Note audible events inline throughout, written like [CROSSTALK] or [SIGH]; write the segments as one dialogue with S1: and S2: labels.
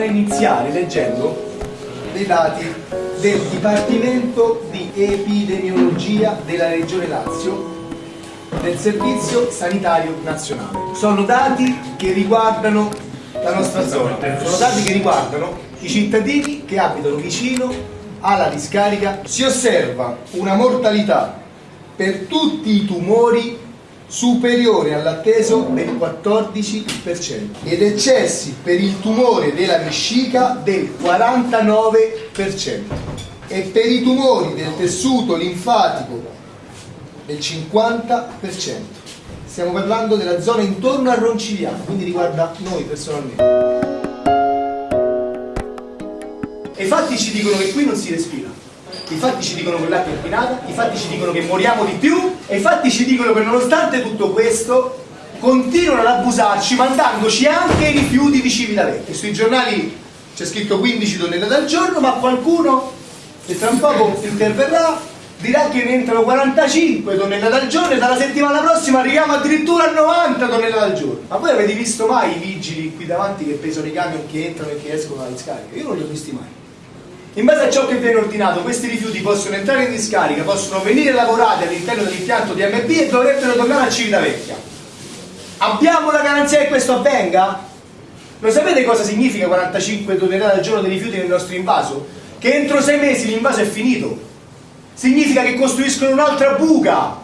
S1: vorrei iniziare leggendo dei dati del Dipartimento di Epidemiologia della Regione Lazio del Servizio Sanitario Nazionale. Sono dati che riguardano la nostra zona, sono dati che riguardano i cittadini che abitano vicino alla discarica. Si osserva una mortalità per tutti i tumori superiore all'atteso del 14% ed eccessi per il tumore della vescica del 49% e per i tumori del tessuto linfatico del 50%. Stiamo parlando della zona intorno a Roncigliano, quindi riguarda noi personalmente. E i fatti ci dicono che qui non si respira. I fatti ci dicono che l'acqua è inquinata, i fatti ci dicono che moriamo di più e i fatti ci dicono che nonostante tutto questo continuano ad abusarci mandandoci anche i rifiuti di Civitavecchia. Sui giornali c'è scritto 15 tonnellate al giorno, ma qualcuno che tra un poco interverrà dirà che ne entrano 45 tonnellate al giorno e dalla settimana prossima arriviamo addirittura a 90 tonnellate al giorno. Ma voi avete visto mai i vigili qui davanti che pesano i camion che entrano e che escono dalla discarica? Io non li ho visti mai. In base a ciò che viene ordinato, questi rifiuti possono entrare in discarica, possono venire lavorati all'interno dell'impianto DMB e dovrebbero tornare a Civitavecchia. Abbiamo la garanzia che questo avvenga? Lo sapete cosa significa 45 tonnellate al giorno di rifiuti nel nostro invaso? Che entro sei mesi l'invaso è finito. Significa che costruiscono un'altra buca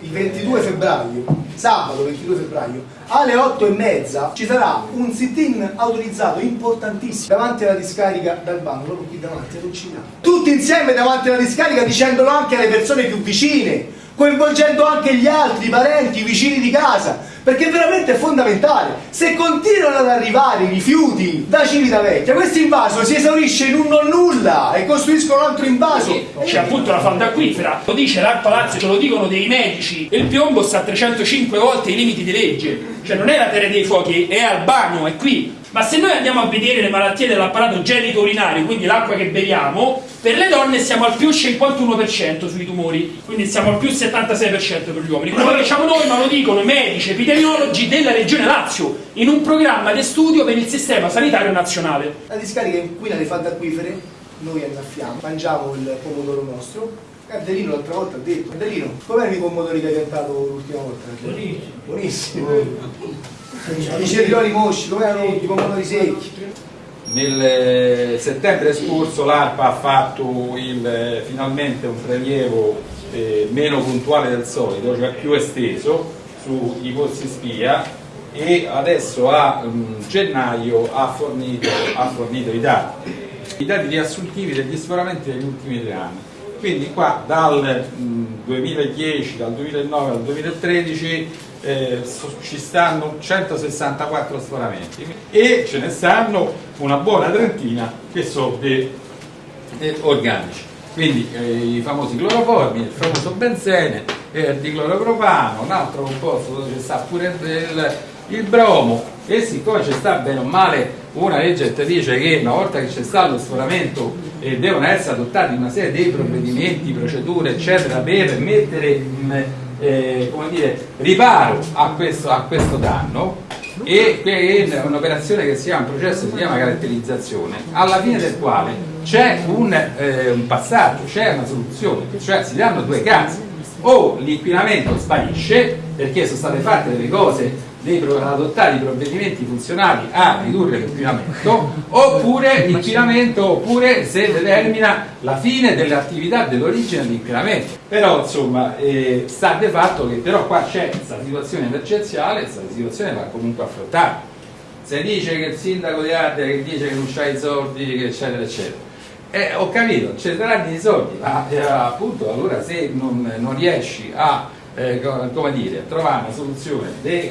S1: il 22 febbraio, sabato 22 febbraio, alle 8 e mezza ci sarà un sit-in autorizzato importantissimo davanti alla discarica d'Albano, proprio qui davanti, ci Tutti insieme davanti alla discarica dicendolo anche alle persone più vicine, coinvolgendo anche gli altri, i parenti, i vicini di casa, perché veramente è fondamentale. Se continuano ad arrivare i rifiuti da Civitavecchia, questo invaso si esaurisce in un non nulla e costruiscono un altro invaso.
S2: C'è appunto la falda acquifera, lo dice l'Arpa Lazio, ce lo dicono dei medici, il piombo sta a 305 volte i limiti di legge, cioè non è la Terra dei Fuochi, è Albano, è qui, ma se noi andiamo a vedere le malattie dell'apparato genito-urinario, quindi l'acqua che beviamo, per le donne siamo al più 51% sui tumori, quindi siamo al più 76% per gli uomini. Quello che diciamo noi, ma lo dicono i medici, epidemiologi della Regione Lazio, in un programma di studio per il sistema sanitario nazionale.
S1: La discarica inquina le falde acquifere, noi annaffiamo, mangiamo il pomodoro nostro, Gardelino l'altra volta ha detto, Gardelino, com'erano i pomodori che hai piantato l'ultima volta?
S2: Buonissimo.
S1: Buonissimo. I cetrioli mosci, come erano i pomodori secchi?
S3: Nel eh, settembre scorso l'ARPA ha fatto il, finalmente un prelievo eh, meno puntuale del solito, cioè più esteso sui pozzi spia e adesso a um, gennaio ha fornito, ha fornito i dati, i dati riassuntivi degli sforamenti degli ultimi tre anni. Quindi qua dal mh, 2010, dal 2009 al 2013 eh, ci stanno 164 sforamenti e ce ne stanno una buona trentina che sono dei, dei organici. Quindi eh, i famosi cloroformi, il famoso benzene, eh, il dicloropropano, un altro composto dove ci sta pure il, il bromo. E siccome ci sta bene o male una legge che dice che una volta che c'è stato lo sforamento eh, devono essere adottati una serie di provvedimenti, procedure eccetera per mettere mh, eh, dire, riparo a questo, a questo danno e un'operazione che si chiama, un processo che si chiama caratterizzazione, alla fine del quale c'è un, eh, un passaggio, c'è una soluzione, cioè si danno due casi, o l'inquinamento sparisce perché sono state fatte delle cose devono adottare i provvedimenti funzionali a ridurre l'inquinamento oppure [LAUGHS] l'inquinamento oppure se determina la fine dell'attività dell'origine dell'inquinamento. Però insomma eh, sta di fatto che però qua c'è questa situazione emergenziale questa situazione va comunque affrontata. Se dice che il sindaco di Ardea che dice che non c'ha i soldi eccetera eccetera. Eh, ho capito, ci saranno i soldi ma eh, appunto allora se non, non riesci a eh, come dire, trovare una soluzione di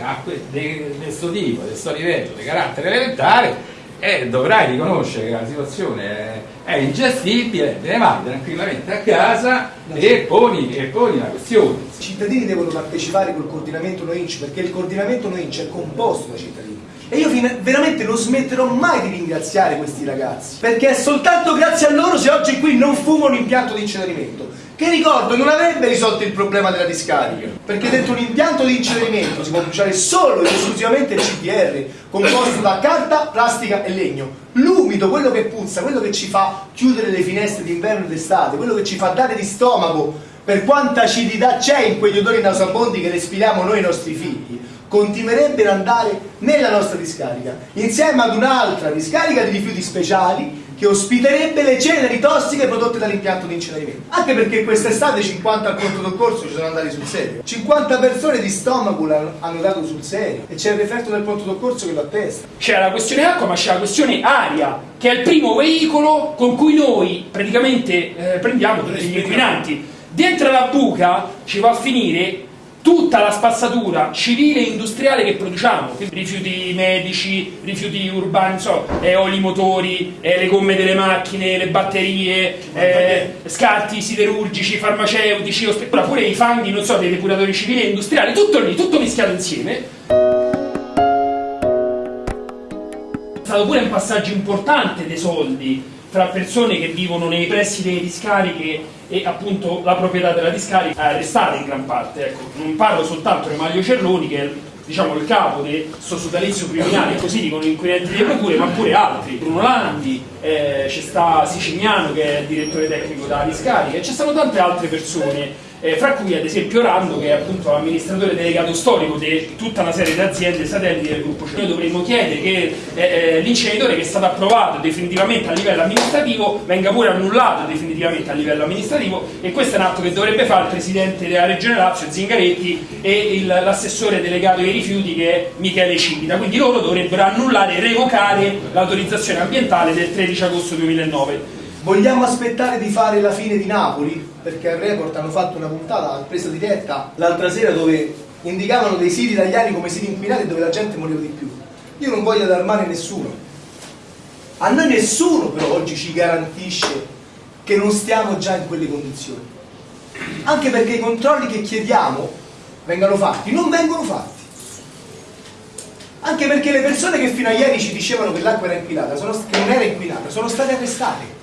S3: questo tipo, di questo livello di carattere elementare e dovrai riconoscere che la situazione è, è ingestibile, te ne vai tranquillamente a casa e poni, e poni la questione.
S1: I cittadini devono partecipare col coordinamento NOINC perché il coordinamento NOINC è composto da cittadini. E io veramente non smetterò mai di ringraziare questi ragazzi, perché è soltanto grazie a loro se oggi qui non fumo un impianto di incenerimento che ricordo non avrebbe risolto il problema della discarica, perché dentro un impianto di incenerimento si può bruciare solo ed esclusivamente il CDR, composto da carta, plastica e legno. L'umido, quello che puzza, quello che ci fa chiudere le finestre d'inverno e d'estate, quello che ci fa dare di stomaco per quanta acidità c'è in quegli odori nauseabondi che respiriamo noi e i nostri figli, continuerebbe ad andare nella nostra discarica, insieme ad un'altra discarica di rifiuti speciali che ospiterebbe le ceneri tossiche prodotte dall'impianto di incenerimento. Anche perché quest'estate 50 al pronto soccorso ci sono andati sul serio. 50 persone di stomaco hanno dato sul serio e c'è il referto del pronto soccorso che lo attesta.
S2: C'è la questione acqua, ma c'è la questione aria, che è il primo veicolo con cui noi praticamente eh, prendiamo tutti gli inquinanti. Dentro la buca ci va a finire tutta la spazzatura civile e industriale che produciamo, rifiuti medici, rifiuti urbani, so, eh, oli motori, eh, le gomme delle macchine, le batterie, eh, scarti siderurgici, farmaceutici, pure i fanghi, non so, dei depuratori civili e industriali, tutto lì, tutto mischiato insieme. È stato pure un passaggio importante dei soldi tra persone che vivono nei pressi delle discariche e appunto la proprietà della discarica è arrestata in gran parte. Ecco, non parlo soltanto di Maglio Cerroni che è diciamo, il capo del suo sodalizio criminale, così dicono gli inquirenti delle procure, ma pure altri. Bruno Landi, eh, c'è sta Siciliano che è il direttore tecnico della discarica, e ci sono tante altre persone eh, fra cui ad esempio Rando che è appunto l'amministratore delegato storico di tutta una serie di aziende satelliti del gruppo. Noi dovremmo chiedere che eh, eh, l'inceneritore che è stato approvato definitivamente a livello amministrativo venga pure annullato definitivamente a livello amministrativo e questo è un atto che dovrebbe fare il presidente della regione Lazio Zingaretti e l'assessore delegato ai rifiuti che è Michele Civita quindi loro dovrebbero annullare e revocare l'autorizzazione ambientale del 13 agosto 2009
S1: Vogliamo aspettare di fare la fine di Napoli? Perché al report hanno fatto una puntata presa diretta l'altra sera dove indicavano dei siti italiani come siti inquinati dove la gente moriva di più. Io non voglio allarmare nessuno. A noi nessuno però oggi ci garantisce che non stiamo già in quelle condizioni. Anche perché i controlli che chiediamo vengano fatti, non vengono fatti. Anche perché le persone che fino a ieri ci dicevano che l'acqua era inquinata, che non era inquinata, sono state arrestate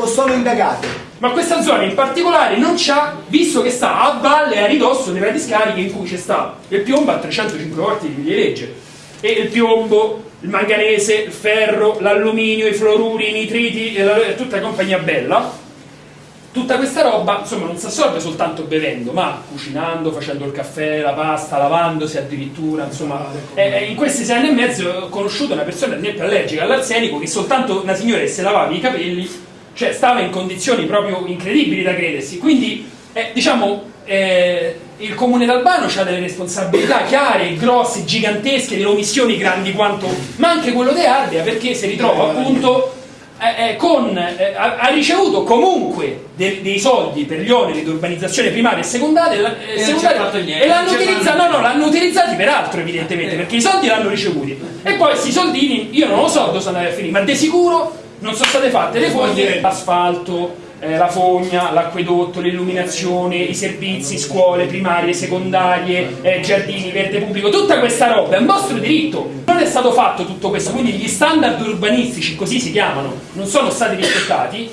S1: o sono indagate.
S2: Ma questa zona in particolare non c'ha, visto che sta a valle e a ridosso della discarica in cui c'è sta il piombo a 305 volte di legge. E il piombo, il manganese, il ferro, l'alluminio, i fluoruri, i nitriti, e tutta la compagnia bella. Tutta questa roba insomma non si assorbe soltanto bevendo ma cucinando, facendo il caffè, la pasta, lavandosi addirittura insomma. Eh, in questi sei anni e mezzo ho conosciuto una persona ad esempio allergica all'arsenico che soltanto una signora che si lavava i capelli cioè stava in condizioni proprio incredibili da credersi. Quindi eh, diciamo eh, il comune d'Albano ha delle responsabilità chiare, grosse, gigantesche, delle omissioni grandi quanto ma anche quello di Ardea perché si ritrova appunto eh, eh, con, eh, ha, ricevuto comunque de, dei soldi per gli oneri di urbanizzazione primaria e secondaria,
S4: e, secondaria,
S2: e l'hanno utilizzato, no, no, l'hanno utilizzati per altro evidentemente perché i soldi l'hanno ricevuti. E poi questi soldini io non lo so dove sono andati a finire ma di sicuro non sono state fatte le foglie l'asfalto eh, la fogna, l'acquedotto, l'illuminazione, i servizi, scuole primarie, secondarie, eh, giardini, verde pubblico, tutta questa roba è un vostro diritto. Non è stato fatto tutto questo, quindi gli standard urbanistici, così si chiamano, non sono stati rispettati.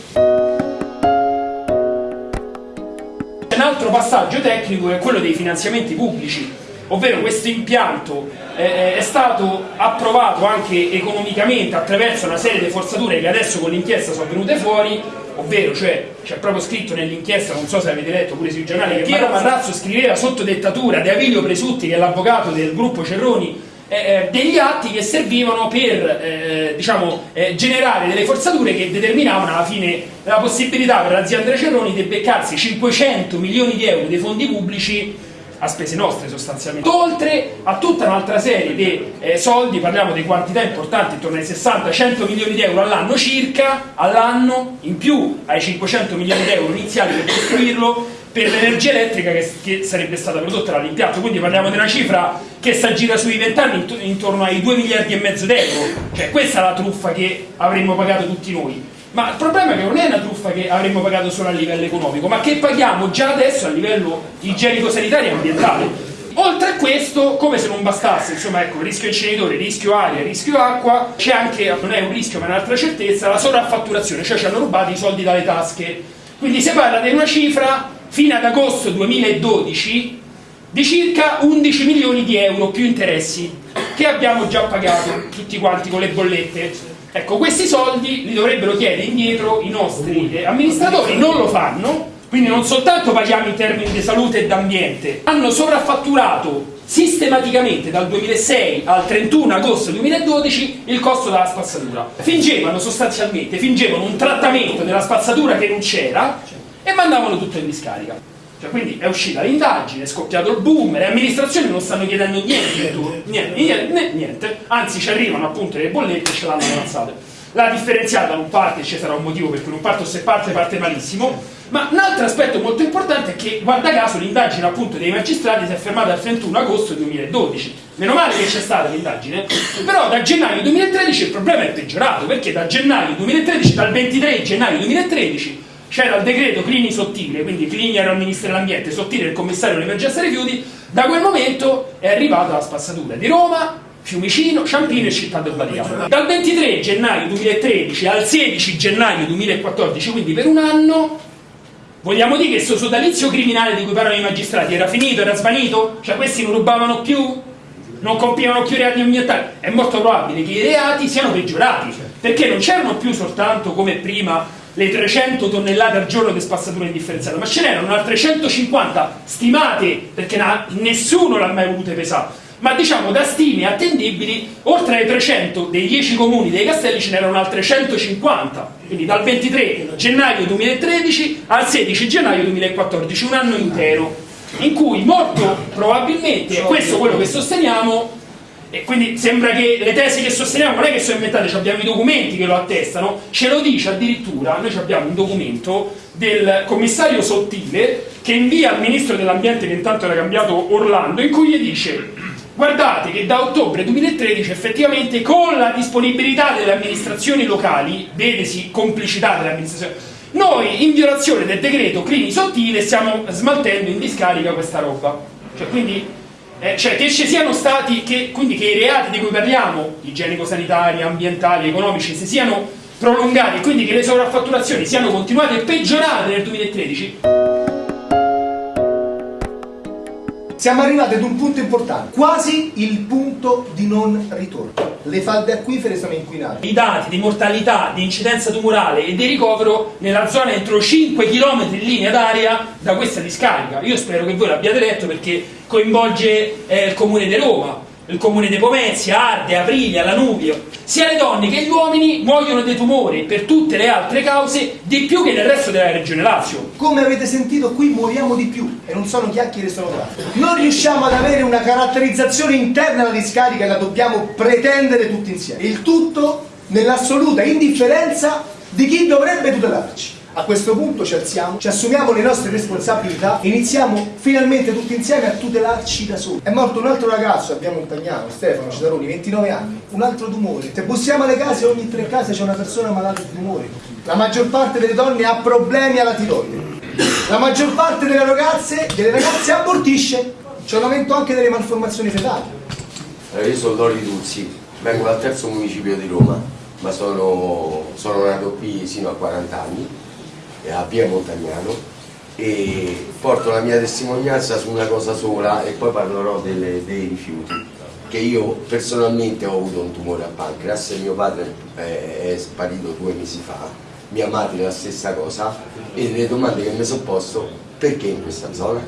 S2: Un altro passaggio tecnico è quello dei finanziamenti pubblici, ovvero questo impianto eh, è stato approvato anche economicamente attraverso una serie di forzature che adesso con l'inchiesta sono venute fuori ovvero cioè c'è proprio scritto nell'inchiesta, non so se avete letto pure sui giornali, che Maro Marrazzo scriveva sotto dettatura di Avilio Presutti, che è l'avvocato del gruppo Cerroni, eh, eh, degli atti che servivano per eh, diciamo, eh, generare delle forzature che determinavano alla fine la possibilità per l'azienda Cerroni di beccarsi 500 milioni di euro dei fondi pubblici a spese nostre sostanzialmente, oltre a tutta un'altra serie di eh, soldi, parliamo di quantità importanti, intorno ai 60-100 milioni di euro all'anno circa, all'anno, in più ai 500 milioni di euro iniziali per costruirlo, per l'energia elettrica che, che, sarebbe stata prodotta dall'impianto, quindi parliamo di una cifra che si aggira sui 20 anni intorno ai 2 miliardi e mezzo di euro, cioè questa è la truffa che avremmo pagato tutti noi. Ma il problema è che non è una truffa che avremmo pagato solo a livello economico, ma che paghiamo già adesso a livello igienico-sanitario e ambientale. Oltre a questo, come se non bastasse, insomma, ecco, rischio inceneritore, rischio aria, rischio acqua, c'è anche, non è un rischio ma è un'altra certezza, la sovraffatturazione, cioè ci hanno rubato i soldi dalle tasche Quindi si parla di una cifra fino ad agosto 2012 di circa 11 milioni di euro più interessi che abbiamo già pagato tutti quanti con le bollette. Ecco, questi soldi li dovrebbero chiedere indietro i nostri amministratori, non lo fanno, quindi non soltanto paghiamo in termini di salute e d'ambiente, hanno sovraffatturato sistematicamente dal 2006 al 31 agosto 2012 il costo della spazzatura. Fingevano sostanzialmente, fingevano un trattamento della spazzatura che non c'era e mandavano tutto in discarica. Cioè, quindi è uscita l'indagine, è scoppiato il boom, le amministrazioni non stanno chiedendo niente, niente, niente, niente, anzi ci arrivano appunto le bollette e ce l'hanno avanzate. La differenziata non parte, ci sarà un motivo per cui non parte o se parte parte malissimo, ma un altro aspetto molto importante è che, guarda caso, l'indagine appunto dei magistrati si è fermata il 31 agosto 2012. Meno male che c'è stata l'indagine, però da gennaio 2013 il problema è peggiorato, perché da gennaio 2013, dal 23 gennaio 2013, c'era il decreto Clini Sottile, quindi Clini era il ministro dell'ambiente, Sottile il commissario dell'emergenza rifiuti, da quel momento è arrivata la spazzatura di Roma, Fiumicino, Ciampino e Città del Vaticano. Dal 23 gennaio 2013 al 16 gennaio 2014, quindi per un anno, vogliamo dire che questo sodalizio criminale di cui parlano i magistrati era finito, era svanito? Cioè questi non rubavano più? Non compivano più reati ambientali? È molto probabile che i reati siano peggiorati, perché non c'erano più soltanto come prima le 300 tonnellate al giorno di spazzatura indifferenziata, ma ce n'erano altre 150 stimate, perché nessuno l'ha mai volute pesare. Ma diciamo da stime attendibili oltre ai 300 dei 10 comuni dei castelli ce n'erano altre 150 quindi dal 23 gennaio 2013 al 16 gennaio 2014 un anno intero in cui molto probabilmente e questo è quello che sosteniamo e quindi sembra che le tesi che sosteniamo non è che sono inventate, abbiamo i documenti che lo attestano, ce lo dice addirittura, noi abbiamo un documento del commissario Sottile che invia al ministro dell'ambiente che intanto era cambiato Orlando in cui gli dice guardate che da ottobre 2013 effettivamente con la disponibilità delle amministrazioni locali, vedesi complicità delle amministrazioni, noi in violazione del decreto Clini Sottile stiamo smaltendo in discarica questa roba. Cioè, quindi, eh, cioè che ci siano stati, che, quindi che i reati di cui parliamo, igienico-sanitari, ambientali, economici, si siano prolungati, quindi che le sovraffatturazioni siano continuate e peggiorate nel 2013
S1: Siamo arrivati ad un punto importante, quasi il punto di non ritorno. Le falde acquifere sono inquinate.
S2: I dati di mortalità, di incidenza tumorale e di ricovero nella zona entro 5 km in linea d'aria da questa discarica. Io spero che voi l'abbiate letto perché coinvolge eh, il comune di Roma, il comune di Pomezia, Arde, Aprilia, Lanubio, sia le donne che gli uomini muoiono dei tumori per tutte le altre cause di più che nel resto della regione Lazio.
S1: Come avete sentito qui muoriamo di più e non sono chiacchiere sono fatti. Non riusciamo ad avere una caratterizzazione interna alla discarica e la dobbiamo pretendere tutti insieme. Il tutto nell'assoluta indifferenza di chi dovrebbe tutelarci. A questo punto ci alziamo, ci assumiamo le nostre responsabilità e iniziamo finalmente tutti insieme a tutelarci da soli. È morto un altro ragazzo, abbiamo un Tagnano, Stefano Citaroni, 29 anni, un altro tumore. Se bussiamo alle case, ogni tre case c'è una persona malata di tumore. La maggior parte delle donne ha problemi alla tiroide. La maggior parte delle ragazze, delle ragazze abortisce. C'è un aumento anche delle malformazioni fetali.
S4: Allora, io sono Lori Duzzi, vengo dal terzo municipio di Roma, ma sono, sono nato qui sino a 40 anni a Via Montagnano e porto la mia testimonianza su una cosa sola e poi parlerò delle, dei rifiuti che io personalmente ho avuto un tumore al pancreas. Mio padre è sparito due mesi fa mia madre la stessa cosa e le domande che mi sono posto perché in questa zona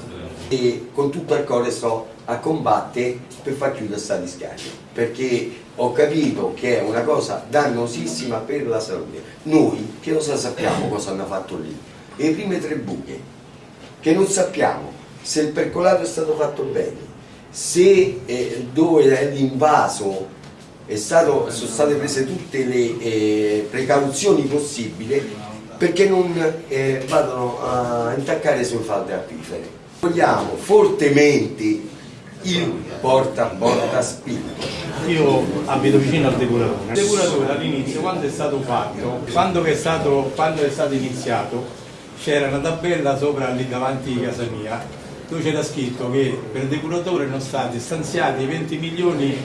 S4: e con tutto il cuore sto a combattere per far chiudere questa discarica perché ho capito che è una cosa dannosissima per la salute. Noi che cosa sappiamo cosa hanno fatto lì. Le prime tre buche che non sappiamo se il percolato è stato fatto bene se eh, dove è l'invaso sono state prese tutte le eh, precauzioni possibili perché non eh, vadano a intaccare sulle falde acquifere vogliamo fortemente il porta porta spinto.
S5: Io abito vicino al depuratore. Il depuratore all'inizio, quando è stato fatto, quando è stato, quando è stato iniziato, c'era una tabella sopra lì davanti a casa mia dove c'era scritto che per il depuratore erano stati stanziati 20 milioni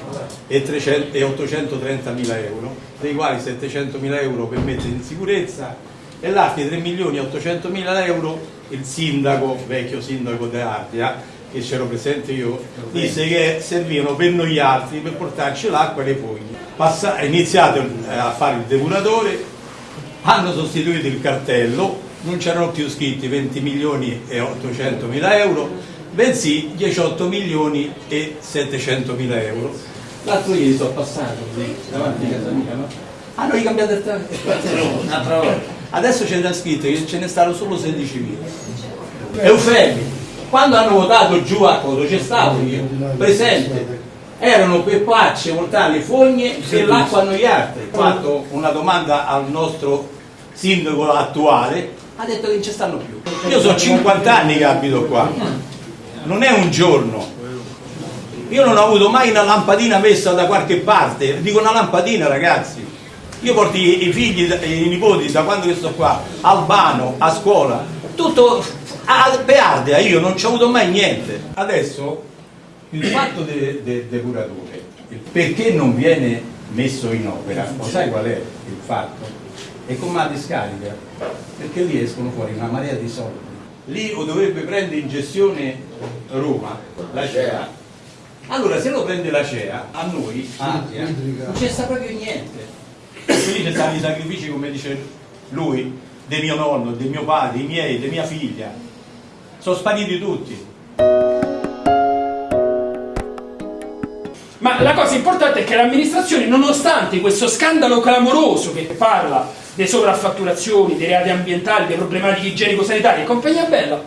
S5: e, 300, e 830 mila euro, dei quali 700 mila euro per mettere in sicurezza e l'Arti 3 milioni e 800 mila euro, il sindaco, vecchio sindaco di Ardea, che c'ero presente io, disse che servivano per noi altri per portarci l'acqua e le foglie. Passa, iniziate a fare il depuratore, hanno sostituito il cartello, non c'erano più scritti 20 milioni e 800 mila euro, bensì 18 milioni e 700 mila euro. L'altro ieri sono passato davanti a casa mia, no? Hanno ricambiato il cartello un'altra volta. Adesso c'è da scritto che ce ne stanno solo 16 mila. Eufemi, quando hanno votato giù a Coto c'è stato io, presente, erano quei pacce mortali fogne e l'acqua a noi altri. Ho fatto una domanda al nostro sindaco attuale, ha detto che non ci stanno più. Io sono 50 anni che abito qua, non è un giorno. Io non ho avuto mai una lampadina messa da qualche parte, dico una lampadina ragazzi. Io porto i, figli, i nipoti da quando che sto qua, Albano, a scuola, tutto a Beardea, io non ci ho avuto mai niente. Adesso il fatto del de, depuratore, il perché non viene messo in opera, lo sai qual è il fatto? È come la discarica, perché lì escono fuori una marea di soldi. Lì o dovrebbe prendere in gestione Roma, la CEA. Allora se lo prende la CEA, a noi, non c'è sta proprio niente. Quindi ci stanno i sacrifici, come dice lui, del mio nonno, del mio padre, i miei, di mia figlia. Sono spariti tutti.
S2: Ma la cosa importante è che l'amministrazione, nonostante questo scandalo clamoroso che parla delle sovraffatturazioni, dei reati ambientali, delle problematiche igienico-sanitarie e compagnia bella,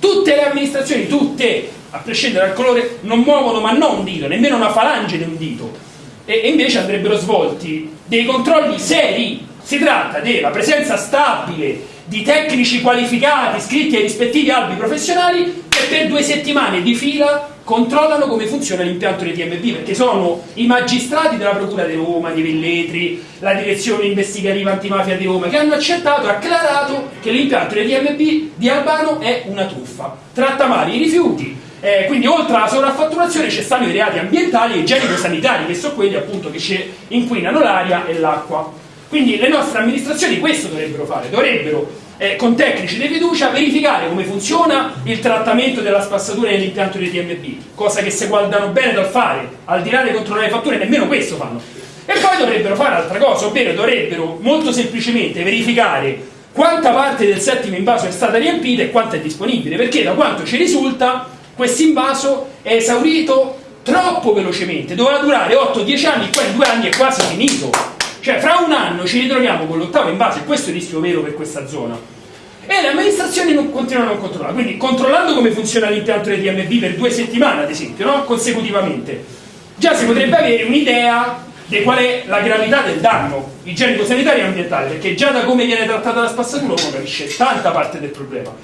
S2: tutte le amministrazioni, tutte, a prescindere dal colore, non muovono ma non un dito, nemmeno una falange di un dito. E, invece andrebbero svolti dei controlli seri. Si tratta della presenza stabile di tecnici qualificati iscritti ai rispettivi albi professionali che per due settimane di fila controllano come funziona l'impianto dei TMB perché sono i magistrati della Procura di Roma, di Velletri, la direzione investigativa antimafia di Roma che hanno accettato acclarato che l'impianto dei TMB di Albano è una truffa, tratta male i rifiuti, eh, quindi oltre alla sovraffatturazione ci stanno i reati ambientali e igienico-sanitari che sono quelli appunto che ci inquinano l'aria e l'acqua. Quindi le nostre amministrazioni questo dovrebbero fare, dovrebbero eh, con tecnici di fiducia verificare come funziona il trattamento della spazzatura nell'impianto dei TMB, cosa che se guardano bene dal fare, al di là di controllare le fatture, nemmeno questo fanno. E poi dovrebbero fare altra cosa, ovvero dovrebbero molto semplicemente verificare quanta parte del settimo invaso è stata riempita e quanto è disponibile, perché da quanto ci risulta questo invaso è esaurito troppo velocemente, doveva durare 8-10 anni, qua in due anni è quasi finito. Cioè, fra un anno ci ritroviamo con l'ottavo invaso, e questo è il rischio vero per questa zona. E le amministrazioni non continuano a controllare. Quindi, controllando come funziona l'impianto dei DMB per due settimane, ad esempio, no? consecutivamente, già si potrebbe avere un'idea di qual è la gravità del danno igienico-sanitario e ambientale, perché già da come viene trattata la spazzatura uno capisce tanta parte del problema.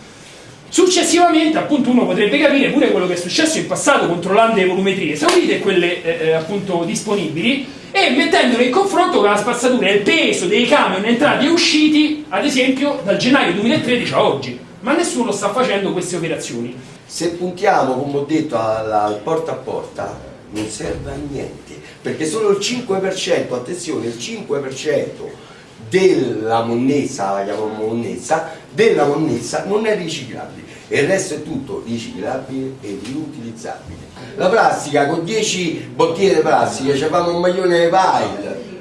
S2: Successivamente, appunto, uno potrebbe capire pure quello che è successo in passato controllando le volumetrie esaurite e quelle eh, eh, appunto disponibili e mettendolo in confronto con la spazzatura e il peso dei camion entrati e usciti, ad esempio, dal gennaio 2013 a oggi. Ma nessuno sta facendo queste operazioni.
S4: Se puntiamo, come ho detto, al porta a porta, non serve a niente, perché solo il 5%, attenzione, il 5% della monnezza, la chiamiamo monnezza, della monnezza non è riciclabile. E il resto è tutto riciclabile e riutilizzabile. La plastica con 10 bottiglie di plastica ci fanno un maglione di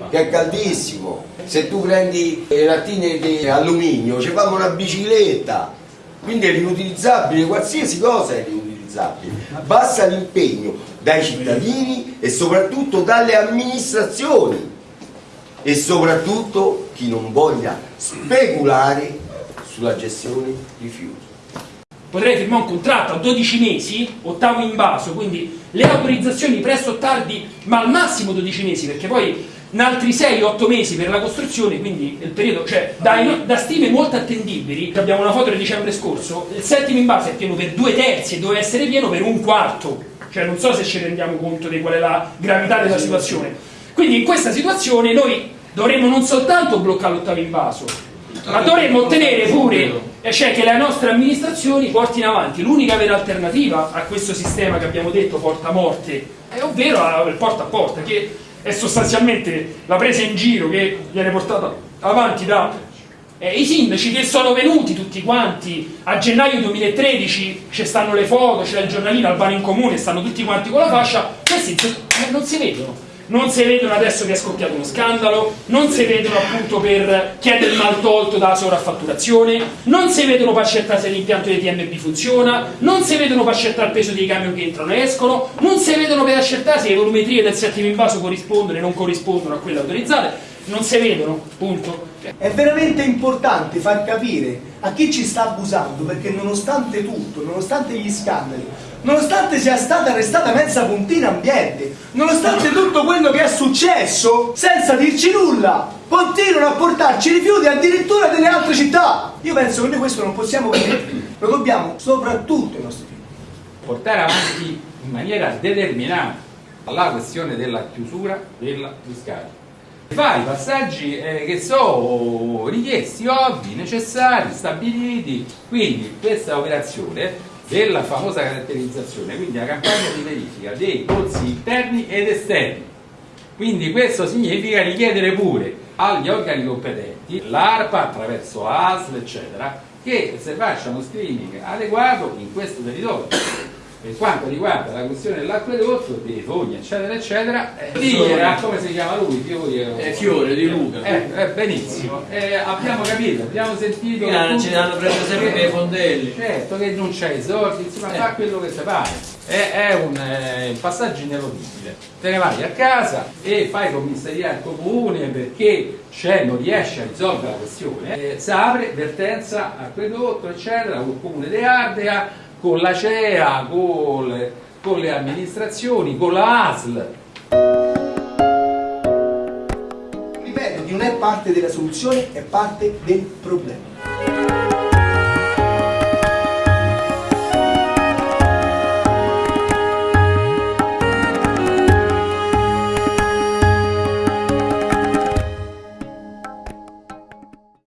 S4: che è caldissimo, se tu prendi le lattine di alluminio ci fanno una bicicletta, quindi è riutilizzabile, qualsiasi cosa è riutilizzabile, basta l'impegno dai cittadini e soprattutto dalle amministrazioni. E soprattutto chi non voglia speculare sulla gestione rifiuti.
S2: Potrei firmare un contratto a 12 mesi, ottavo invaso, quindi le autorizzazioni presto o tardi, ma al massimo 12 mesi, perché poi in altri 6-8 mesi per la costruzione, quindi il periodo, cioè da, da, stime molto attendibili, abbiamo una foto del dicembre scorso, il settimo invaso è pieno per due terzi e doveva essere pieno per un quarto, cioè non so se ci rendiamo conto di qual è la gravità della situazione. Quindi in questa situazione noi dovremmo non soltanto bloccare l'ottavo invaso, ma dovremmo ottenere pure cioè che le nostre amministrazioni portino avanti. L'unica vera alternativa a questo sistema che abbiamo detto porta morte, è ovvero il porta a porta, che è sostanzialmente la presa in giro che viene portata avanti da Eh, I sindaci che sono venuti tutti quanti. A gennaio 2013, ci stanno le foto, c'è il giornalino Albano in comune, stanno tutti quanti con la fascia, questi eh, non si vedono non si vedono adesso che è scoppiato uno scandalo, non si vedono appunto per chiedere il mal tolto dalla sovraffatturazione, non si vedono per accertare se l'impianto di TMB funziona, non si vedono per accertare il peso dei camion che entrano e escono, non si vedono per accertare se le volumetrie del settimo invaso corrispondono e non corrispondono a quelle autorizzate, non si vedono, punto.
S1: È veramente importante far capire a chi ci sta abusando perché nonostante tutto, nonostante gli scandali, nonostante sia stata arrestata mezza puntina ambiente, nonostante tutto quello che è successo, senza dirci nulla, continuano a portarci rifiuti addirittura delle altre città. Io penso che noi questo non possiamo permettere, lo dobbiamo soprattutto ai nostri figli.
S3: Portare avanti in maniera determinata la questione della chiusura della discarica. Fai i passaggi eh, che sono richiesti, ovvi, necessari, stabiliti, quindi questa operazione della famosa caratterizzazione, quindi la campagna di verifica dei pozzi interni ed esterni. Quindi questo significa richiedere pure agli organi competenti, l'ARPA attraverso ASL, eccetera, che se facciano screening adeguato in questo territorio per quanto riguarda la questione dell'acquedotto, dei fogni, eccetera, eccetera, eh, lì era come si chiama lui? Fiore,
S6: eh, Fiore di Luca.
S3: Eh, eh, benissimo, eh, abbiamo capito, abbiamo sentito.
S6: non ci hanno preso sempre per i fondelli.
S3: Certo che non c'è i soldi, insomma, fa quello che si pare. È, un, eh, un passaggio ineludibile. Te ne vai a casa e fai commissariato comune perché c'è, non riesce a risolvere la questione. Eh, si apre vertenza acquedotto, eccetera, col comune di Ardea con la CEA, con le, con le amministrazioni, con la ASL.
S1: Ripeto, non è parte della soluzione, è parte del problema.